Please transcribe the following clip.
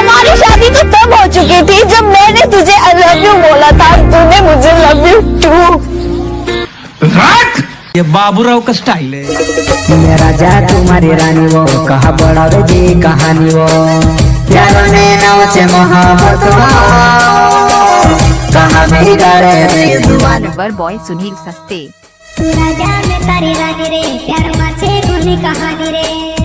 हमारी शादी तो तब हो चुकी थी जब मैंने तुझे आई लव यू बोला था तूने मुझे लव यू टू ये बाबूराव का स्टाइल है। मेरा जा तुम्हारी रानी वो कहा बड़ा जी कहानी वो। प्यारो ने नाव से मोहब्बत कहा मेरी रे तो ज़ुबान बॉय सुनील सस्ते। तू राजा में तारी रानी रे प्यार माछे गुनी कहानी रे।